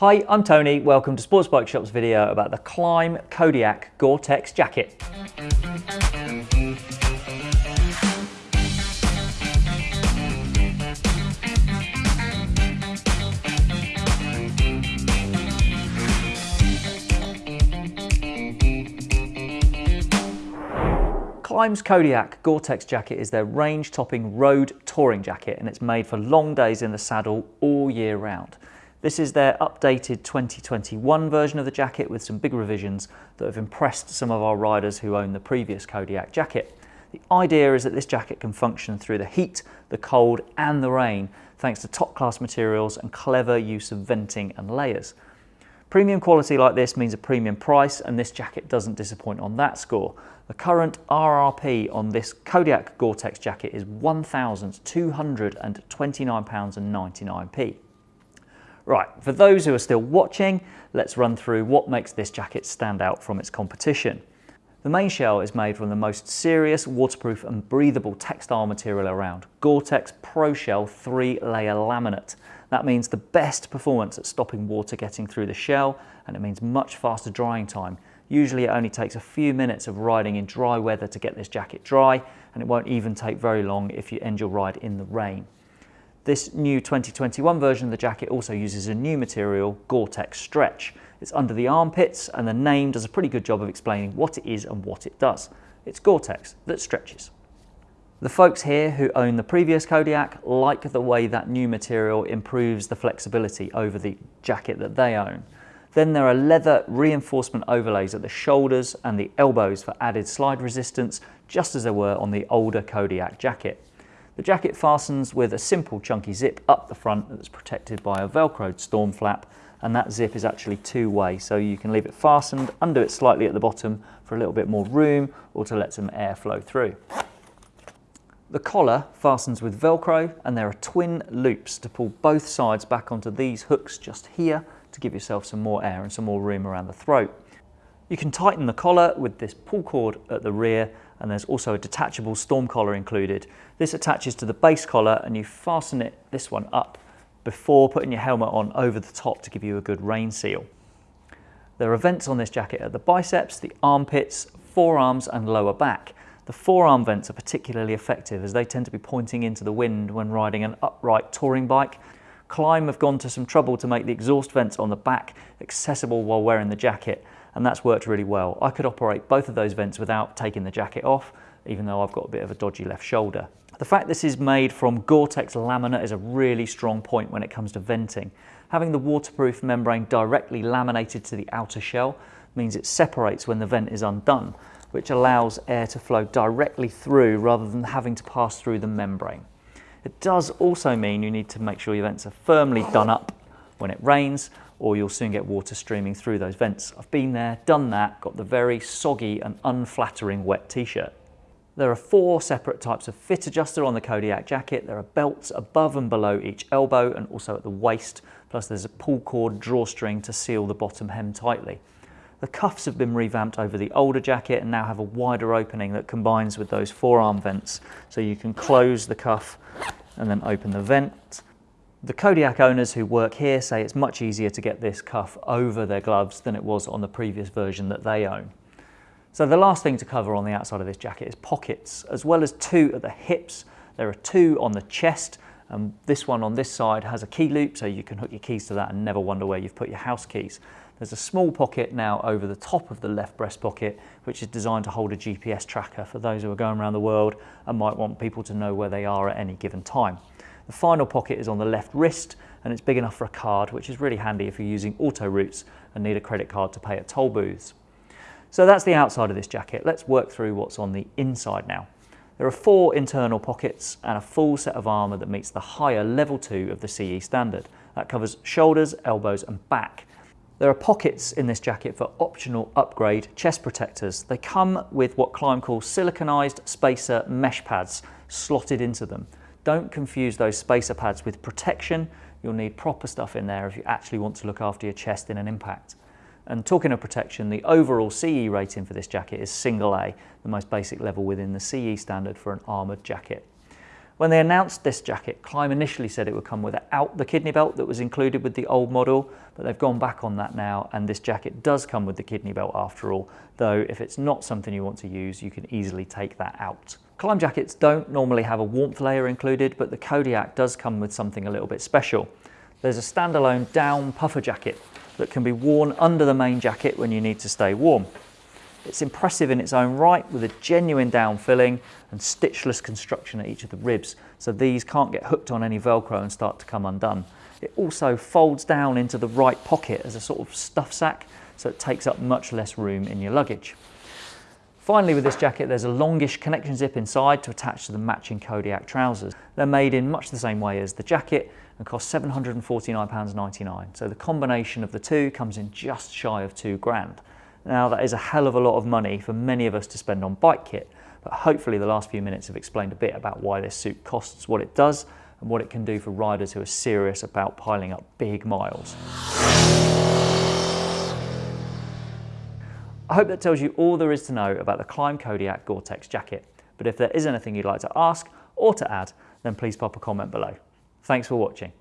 Hi, I'm Tony. Welcome to Sports Bike Shop's video about the Klim Kodiak Gore-Tex jacket. Klim's Kodiak Gore-Tex jacket is their range-topping road touring jacket and it's made for long days in the saddle all year round. This is their updated 2021 version of the jacket with some big revisions that have impressed some of our riders who own the previous Kodiak jacket. The idea is that this jacket can function through the heat, the cold and the rain thanks to top class materials and clever use of venting and layers. Premium quality like this means a premium price and this jacket doesn't disappoint on that score. The current RRP on this Kodiak Gore-Tex jacket is £1,229.99p. Right, for those who are still watching, let's run through what makes this jacket stand out from its competition. The main shell is made from the most serious, waterproof and breathable textile material around, Gore-Tex Pro Shell 3-layer laminate. That means the best performance at stopping water getting through the shell and it means much faster drying time. Usually it only takes a few minutes of riding in dry weather to get this jacket dry and it won't even take very long if you end your ride in the rain. This new 2021 version of the jacket also uses a new material, Gore-Tex Stretch. It's under the armpits and the name does a pretty good job of explaining what it is and what it does. It's Gore-Tex that stretches. The folks here who own the previous Kodiak like the way that new material improves the flexibility over the jacket that they own. Then there are leather reinforcement overlays at the shoulders and the elbows for added slide resistance, just as there were on the older Kodiak jacket. The jacket fastens with a simple chunky zip up the front that's protected by a velcroed storm flap and that zip is actually two-way so you can leave it fastened, undo it slightly at the bottom for a little bit more room or to let some air flow through. The collar fastens with velcro and there are twin loops to pull both sides back onto these hooks just here to give yourself some more air and some more room around the throat. You can tighten the collar with this pull cord at the rear and there's also a detachable storm collar included. This attaches to the base collar and you fasten it, this one up, before putting your helmet on over the top to give you a good rain seal. There are vents on this jacket at the biceps, the armpits, forearms and lower back. The forearm vents are particularly effective as they tend to be pointing into the wind when riding an upright touring bike. Klim have gone to some trouble to make the exhaust vents on the back accessible while wearing the jacket and that's worked really well. I could operate both of those vents without taking the jacket off, even though I've got a bit of a dodgy left shoulder. The fact this is made from Gore-Tex laminate is a really strong point when it comes to venting. Having the waterproof membrane directly laminated to the outer shell means it separates when the vent is undone, which allows air to flow directly through rather than having to pass through the membrane. It does also mean you need to make sure your vents are firmly done up when it rains or you'll soon get water streaming through those vents. I've been there, done that, got the very soggy and unflattering wet t-shirt. There are four separate types of fit adjuster on the Kodiak jacket. There are belts above and below each elbow and also at the waist, plus there's a pull cord drawstring to seal the bottom hem tightly. The cuffs have been revamped over the older jacket and now have a wider opening that combines with those forearm vents. So you can close the cuff and then open the vent. The Kodiak owners who work here say it's much easier to get this cuff over their gloves than it was on the previous version that they own. So the last thing to cover on the outside of this jacket is pockets. As well as two at the hips, there are two on the chest and this one on this side has a key loop so you can hook your keys to that and never wonder where you've put your house keys. There's a small pocket now over the top of the left breast pocket which is designed to hold a GPS tracker for those who are going around the world and might want people to know where they are at any given time. The final pocket is on the left wrist and it's big enough for a card, which is really handy if you're using auto routes and need a credit card to pay at toll booths. So that's the outside of this jacket. Let's work through what's on the inside now. There are four internal pockets and a full set of armour that meets the higher level 2 of the CE standard. That covers shoulders, elbows and back. There are pockets in this jacket for optional upgrade chest protectors. They come with what Klim calls siliconized spacer mesh pads slotted into them. Don't confuse those spacer pads with protection. You'll need proper stuff in there if you actually want to look after your chest in an impact. And talking of protection, the overall CE rating for this jacket is single A, the most basic level within the CE standard for an armoured jacket. When they announced this jacket, Klim initially said it would come without the kidney belt that was included with the old model, but they've gone back on that now and this jacket does come with the kidney belt after all, though if it's not something you want to use, you can easily take that out. Klim jackets don't normally have a warmth layer included, but the Kodiak does come with something a little bit special. There's a standalone down puffer jacket that can be worn under the main jacket when you need to stay warm. It's impressive in its own right with a genuine down filling and stitchless construction at each of the ribs, so these can't get hooked on any Velcro and start to come undone. It also folds down into the right pocket as a sort of stuff sack, so it takes up much less room in your luggage. Finally with this jacket there's a longish connection zip inside to attach to the matching Kodiak trousers. They're made in much the same way as the jacket and cost £749.99 so the combination of the two comes in just shy of two grand. Now that is a hell of a lot of money for many of us to spend on bike kit, but hopefully the last few minutes have explained a bit about why this suit costs what it does and what it can do for riders who are serious about piling up big miles. I hope that tells you all there is to know about the Klim Kodiak Gore-Tex jacket, but if there is anything you'd like to ask or to add, then please pop a comment below. Thanks for watching.